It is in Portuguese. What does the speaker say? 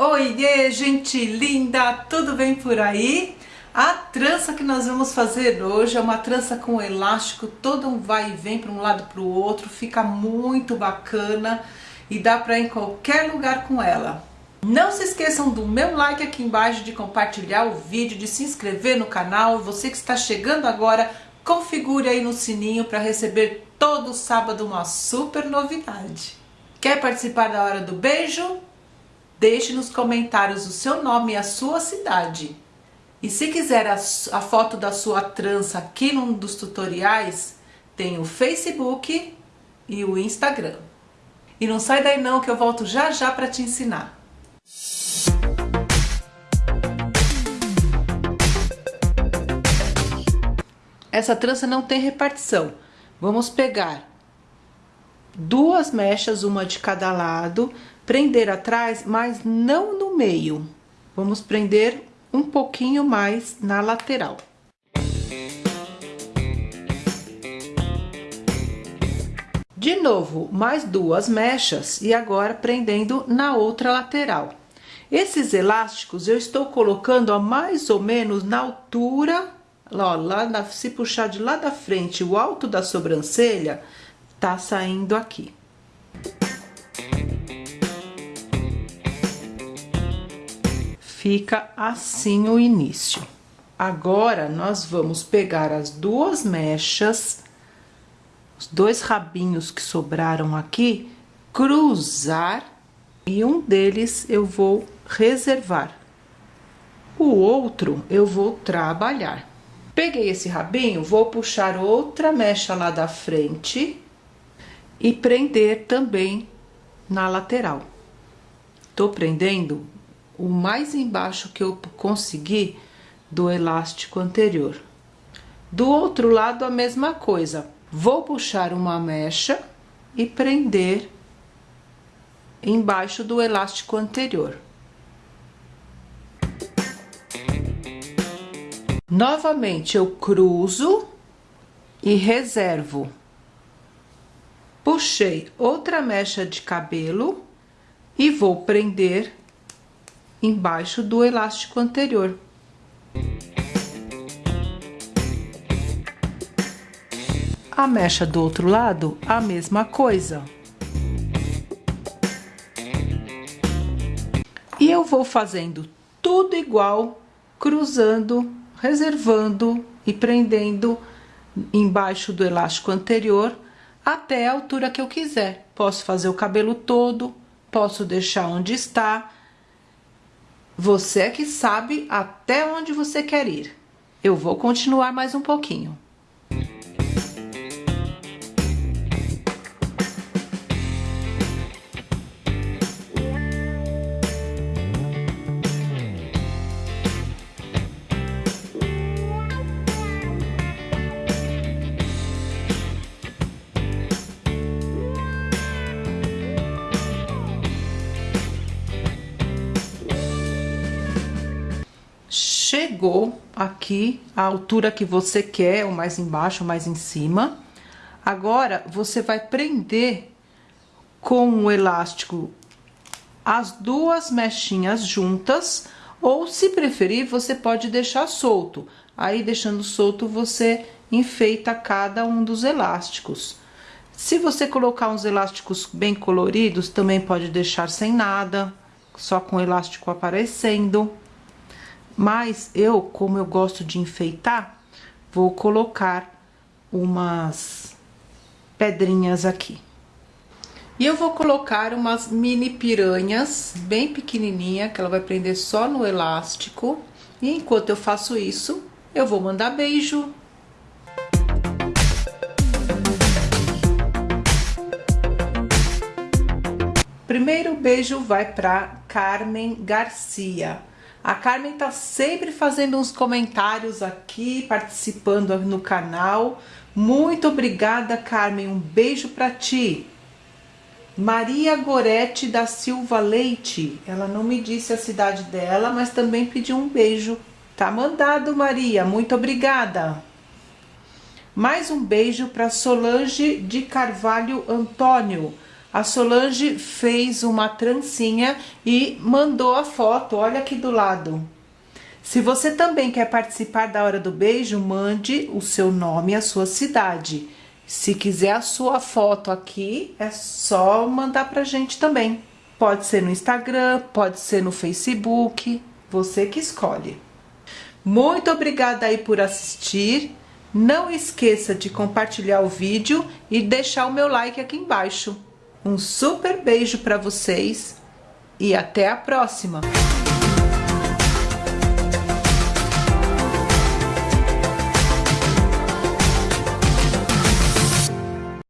Oiê, gente linda, tudo bem por aí? A trança que nós vamos fazer hoje é uma trança com elástico, todo um vai e vem para um lado para o outro, fica muito bacana e dá para ir em qualquer lugar com ela. Não se esqueçam do meu like aqui embaixo, de compartilhar o vídeo, de se inscrever no canal. Você que está chegando agora, configure aí no sininho para receber todo sábado uma super novidade. Quer participar da hora do beijo? Deixe nos comentários o seu nome e a sua cidade. E se quiser a, a foto da sua trança aqui num dos tutoriais, tem o Facebook e o Instagram. E não sai daí não que eu volto já já para te ensinar. Essa trança não tem repartição. Vamos pegar duas mechas, uma de cada lado, prender atrás, mas não no meio. Vamos prender um pouquinho mais na lateral. De novo, mais duas mechas e agora prendendo na outra lateral. Esses elásticos eu estou colocando a mais ou menos na altura, ó, lá na, se puxar de lá da frente o alto da sobrancelha, tá saindo aqui. Fica assim o início. Agora, nós vamos pegar as duas mechas, os dois rabinhos que sobraram aqui, cruzar e um deles eu vou reservar. O outro eu vou trabalhar. Peguei esse rabinho, vou puxar outra mecha lá da frente e prender também na lateral. Tô prendendo o mais embaixo que eu conseguir do elástico anterior. Do outro lado, a mesma coisa. Vou puxar uma mecha e prender embaixo do elástico anterior. Novamente, eu cruzo e reservo puxei outra mecha de cabelo e vou prender embaixo do elástico anterior. A mecha do outro lado, a mesma coisa. E eu vou fazendo tudo igual, cruzando, reservando e prendendo embaixo do elástico anterior até a altura que eu quiser. Posso fazer o cabelo todo, posso deixar onde está. Você é que sabe até onde você quer ir. Eu vou continuar mais um pouquinho. Chegou aqui a altura que você quer, ou mais embaixo, ou mais em cima. Agora, você vai prender com o elástico as duas mechinhas juntas, ou se preferir, você pode deixar solto. Aí, deixando solto, você enfeita cada um dos elásticos. Se você colocar uns elásticos bem coloridos, também pode deixar sem nada, só com o elástico aparecendo. Mas eu, como eu gosto de enfeitar, vou colocar umas pedrinhas aqui. E eu vou colocar umas mini piranhas bem pequenininha, que ela vai prender só no elástico. E enquanto eu faço isso, eu vou mandar beijo. Primeiro beijo vai para Carmen Garcia. A Carmen tá sempre fazendo uns comentários aqui, participando no canal. Muito obrigada, Carmen. Um beijo para ti. Maria Gorete da Silva Leite. Ela não me disse a cidade dela, mas também pediu um beijo. Tá mandado, Maria. Muito obrigada. Mais um beijo para Solange de Carvalho Antônio. A Solange fez uma trancinha e mandou a foto, olha aqui do lado. Se você também quer participar da Hora do Beijo, mande o seu nome e a sua cidade. Se quiser a sua foto aqui, é só mandar pra gente também. Pode ser no Instagram, pode ser no Facebook, você que escolhe. Muito obrigada aí por assistir. Não esqueça de compartilhar o vídeo e deixar o meu like aqui embaixo. Um super beijo para vocês e até a próxima!